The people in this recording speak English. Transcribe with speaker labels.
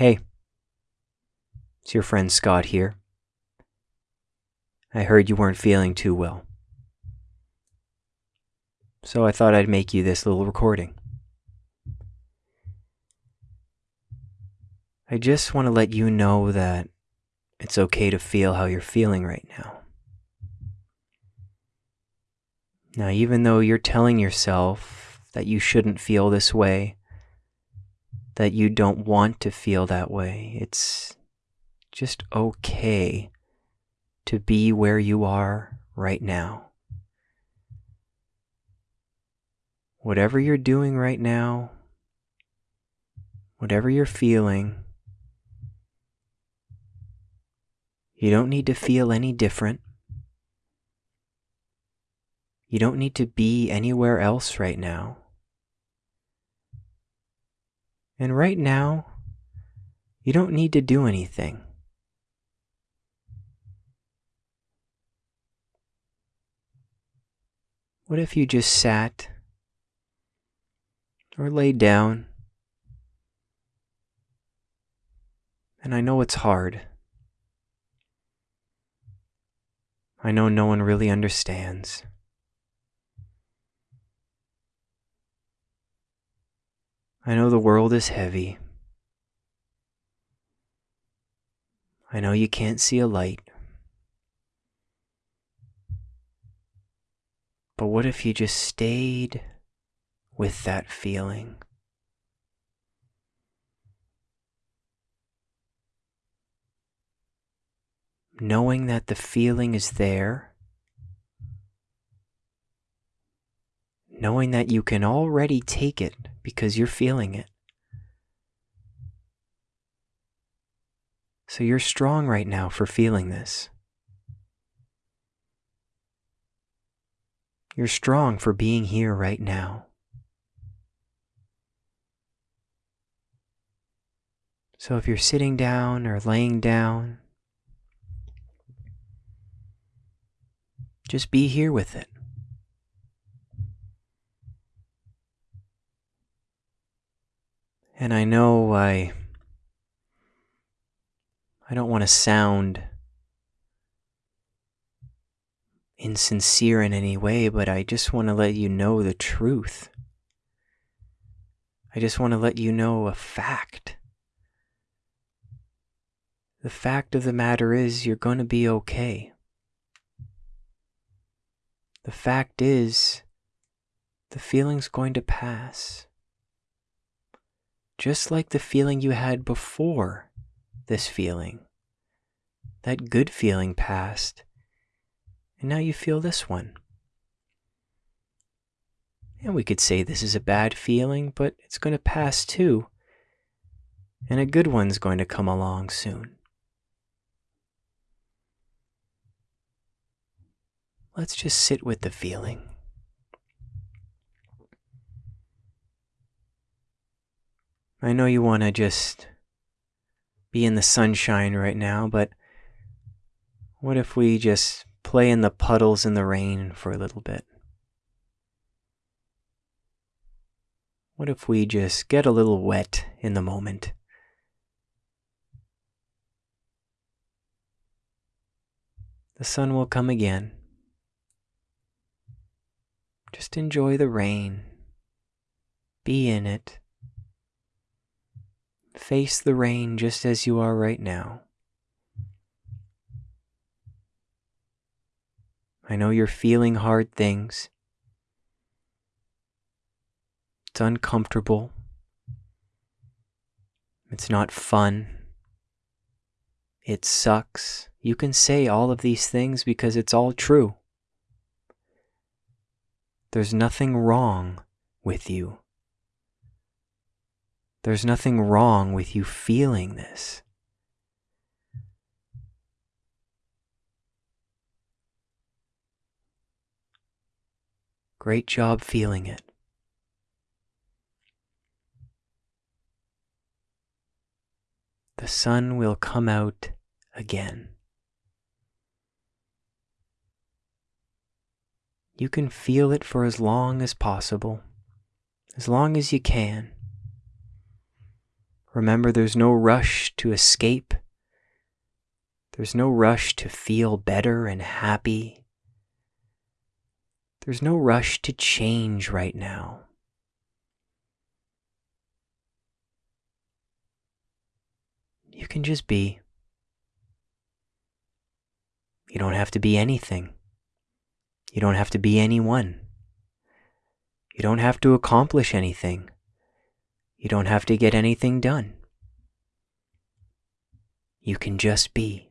Speaker 1: Hey, it's your friend Scott here. I heard you weren't feeling too well. So I thought I'd make you this little recording. I just want to let you know that it's okay to feel how you're feeling right now. Now, even though you're telling yourself that you shouldn't feel this way, that you don't want to feel that way, it's just okay to be where you are right now. Whatever you're doing right now, whatever you're feeling, you don't need to feel any different. You don't need to be anywhere else right now. And right now, you don't need to do anything. What if you just sat or laid down? And I know it's hard. I know no one really understands. I know the world is heavy. I know you can't see a light. But what if you just stayed with that feeling? Knowing that the feeling is there knowing that you can already take it because you're feeling it. So you're strong right now for feeling this. You're strong for being here right now. So if you're sitting down or laying down, just be here with it. And I know I I don't want to sound insincere in any way, but I just want to let you know the truth. I just want to let you know a fact. The fact of the matter is, you're going to be okay. The fact is, the feeling's going to pass just like the feeling you had before this feeling. That good feeling passed, and now you feel this one. And we could say this is a bad feeling, but it's going to pass too, and a good one's going to come along soon. Let's just sit with the feeling. I know you want to just be in the sunshine right now, but what if we just play in the puddles in the rain for a little bit? What if we just get a little wet in the moment? The sun will come again. Just enjoy the rain. Be in it. Face the rain just as you are right now. I know you're feeling hard things. It's uncomfortable. It's not fun. It sucks. You can say all of these things because it's all true. There's nothing wrong with you. There's nothing wrong with you feeling this. Great job feeling it. The sun will come out again. You can feel it for as long as possible, as long as you can. Remember, there's no rush to escape. There's no rush to feel better and happy. There's no rush to change right now. You can just be. You don't have to be anything. You don't have to be anyone. You don't have to accomplish anything. You don't have to get anything done. You can just be.